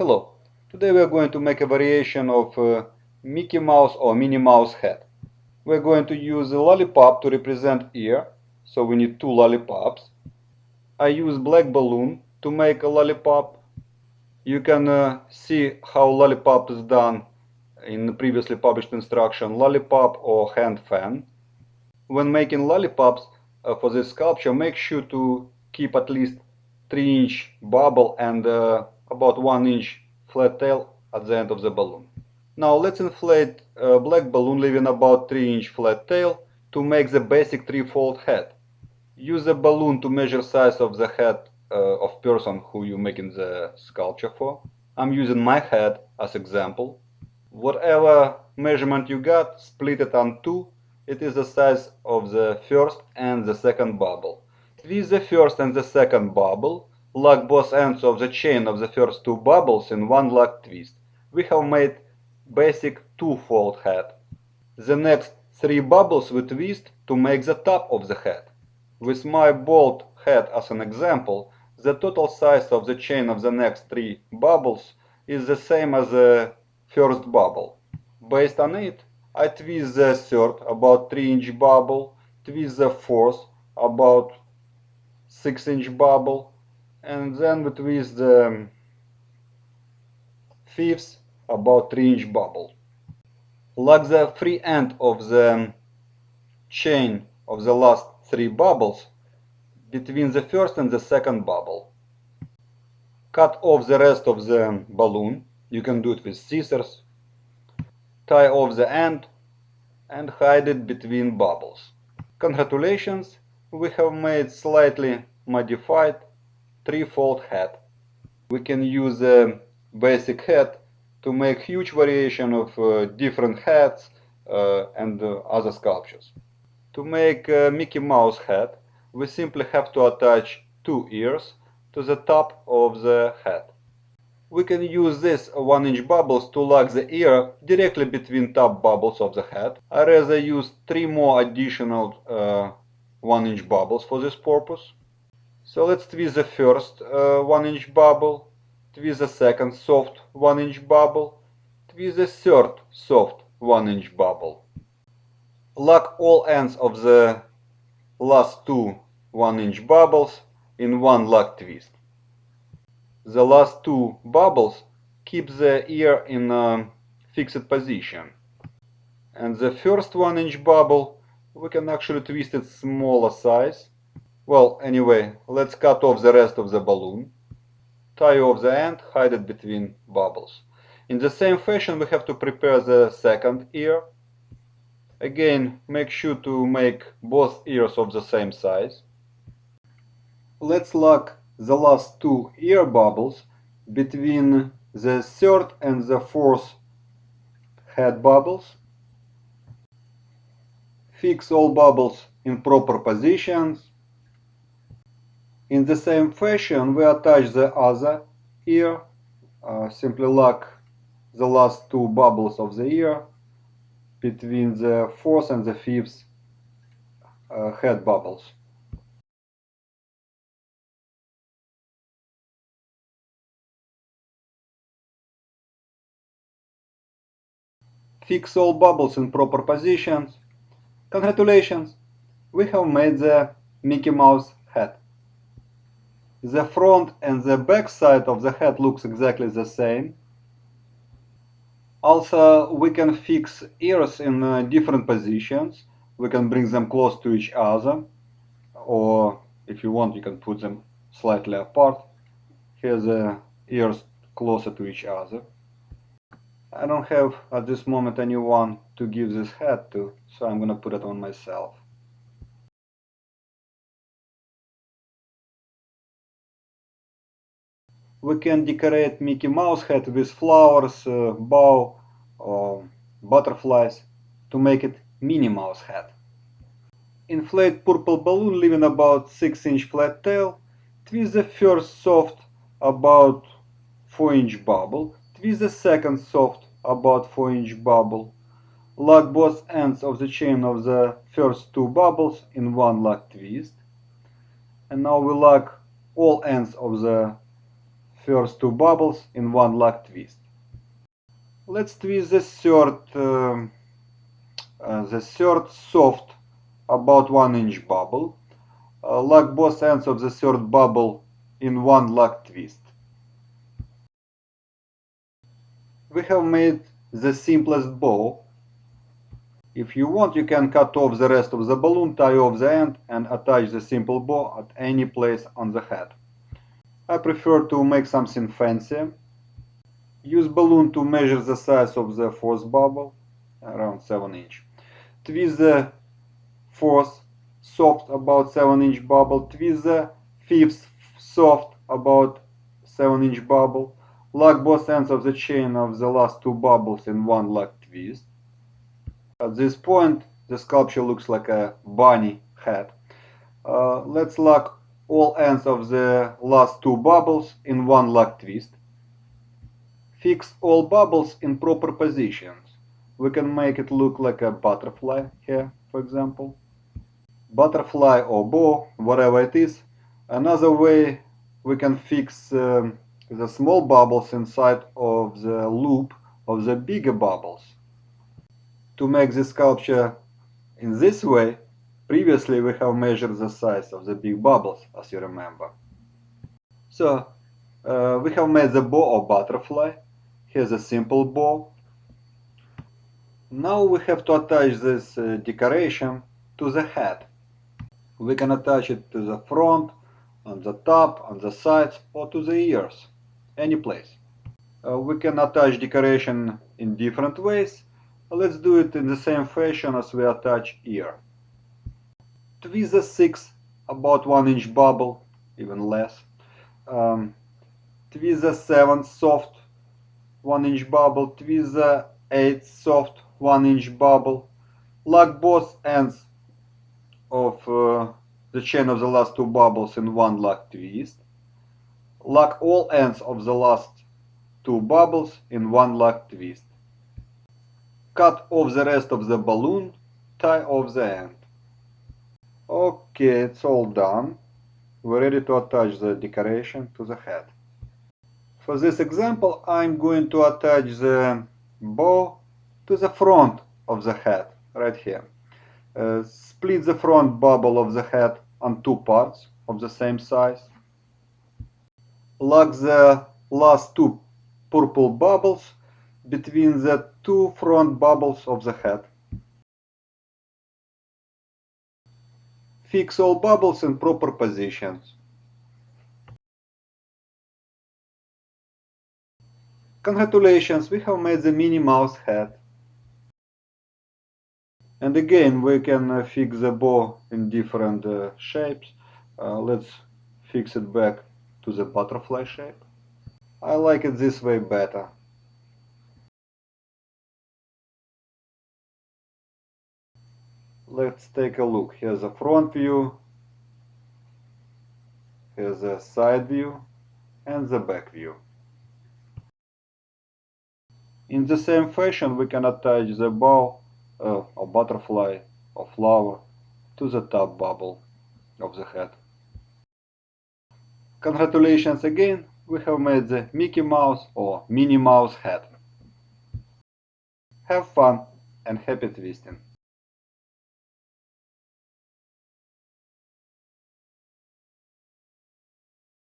Hello, today we are going to make a variation of uh, Mickey Mouse or Minnie Mouse head. We're going to use a lollipop to represent ear, so we need two lollipops. I use black balloon to make a lollipop. You can uh, see how lollipop is done in the previously published instruction lollipop or hand fan. When making lollipops uh, for this sculpture, make sure to keep at least 3 inch bubble and uh, about 1 inch flat tail at the end of the balloon. Now let's inflate a black balloon leaving about 3 inch flat tail to make the basic three-fold head. Use a balloon to measure size of the head uh, of person who you're making the sculpture for. I'm using my head as example. Whatever measurement you got, split it on two. It is the size of the first and the second bubble. Twist the first and the second bubble lock both ends of the chain of the first two bubbles in one lock twist. We have made basic two-fold head. The next three bubbles we twist to make the top of the head. With my bolt head as an example, the total size of the chain of the next three bubbles is the same as the first bubble. Based on it, I twist the third about 3 inch bubble, twist the fourth about 6 inch bubble, and then we twist the fifth about 3 inch bubble. like the free end of the chain of the last three bubbles between the first and the second bubble. Cut off the rest of the balloon, you can do it with scissors. Tie off the end and hide it between bubbles. Congratulations, we have made slightly modified three-fold head. We can use a basic head to make huge variation of uh, different heads uh, and uh, other sculptures. To make a Mickey Mouse head, we simply have to attach two ears to the top of the head. We can use these 1 inch bubbles to lock the ear directly between top bubbles of the head. I rather use 3 more additional uh, 1 inch bubbles for this purpose. So let's twist the first uh, 1 inch bubble, twist the second soft 1 inch bubble, twist the third soft 1 inch bubble. Lock all ends of the last two 1 inch bubbles in one lock twist. The last two bubbles keep the ear in a fixed position. And the first 1 inch bubble we can actually twist it smaller size well, anyway, let's cut off the rest of the balloon. Tie off the end, hide it between bubbles. In the same fashion, we have to prepare the second ear. Again, make sure to make both ears of the same size. Let's lock the last two ear bubbles between the third and the fourth head bubbles. Fix all bubbles in proper positions in the same fashion, we attach the other ear, uh, simply lock the last two bubbles of the ear between the fourth and the fifth uh, head bubbles. Fix all bubbles in proper positions. Congratulations! We have made the Mickey Mouse. The front and the back side of the head looks exactly the same. Also, we can fix ears in uh, different positions. We can bring them close to each other, or if you want, you can put them slightly apart. Here the ears closer to each other. I don't have at this moment anyone to give this head to, so I'm gonna put it on myself. We can decorate Mickey Mouse head with flowers, uh, bow, or butterflies to make it Minnie Mouse head. Inflate purple balloon leaving about 6 inch flat tail. Twist the first soft about 4 inch bubble. Twist the second soft about 4 inch bubble. Lock both ends of the chain of the first two bubbles in one lock twist. And now we lock all ends of the first two bubbles in one lock twist. Let's twist the third, um, uh, the third soft, about one inch bubble. Uh, lock both ends of the third bubble in one lock twist. We have made the simplest bow. If you want, you can cut off the rest of the balloon, tie off the end, and attach the simple bow at any place on the head. I prefer to make something fancy. Use balloon to measure the size of the fourth bubble, around 7 inch. Twist the fourth soft about 7 inch bubble, twist the fifth soft about 7 inch bubble, lock both ends of the chain of the last two bubbles in one lock twist. At this point, the sculpture looks like a bunny head. Uh, let's lock all ends of the last two bubbles in one lock twist. Fix all bubbles in proper positions. We can make it look like a butterfly here, for example. Butterfly or bow, whatever it is. Another way we can fix um, the small bubbles inside of the loop of the bigger bubbles. To make the sculpture in this way, previously we have measured the size of the big bubbles, as you remember. So, uh, we have made the bow or butterfly. Here's a simple bow. Now we have to attach this uh, decoration to the head. We can attach it to the front, on the top, on the sides, or to the ears, any place. Uh, we can attach decoration in different ways. Let's do it in the same fashion as we attach ear. Twist the 6 about 1 inch bubble, even less. Um, twist the 7 soft 1 inch bubble, twist the 8 soft 1 inch bubble. Lock both ends of uh, the chain of the last two bubbles in one lock twist. Lock all ends of the last two bubbles in one lock twist. Cut off the rest of the balloon, tie off the end. Okay, it's all done. We're ready to attach the decoration to the head. For this example, I'm going to attach the bow to the front of the head, right here. Uh, split the front bubble of the head on two parts of the same size. Lock the last two purple bubbles between the two front bubbles of the head. Fix all bubbles in proper positions. Congratulations, we have made the Minnie Mouse head. And again, we can uh, fix the bow in different uh, shapes. Uh, let's fix it back to the butterfly shape. I like it this way better. Let's take a look. Here's a front view, here's a side view, and the back view. In the same fashion, we can attach the bow uh, or butterfly or flower to the top bubble of the head. Congratulations again, we have made the Mickey Mouse or Minnie Mouse head. Have fun and happy twisting!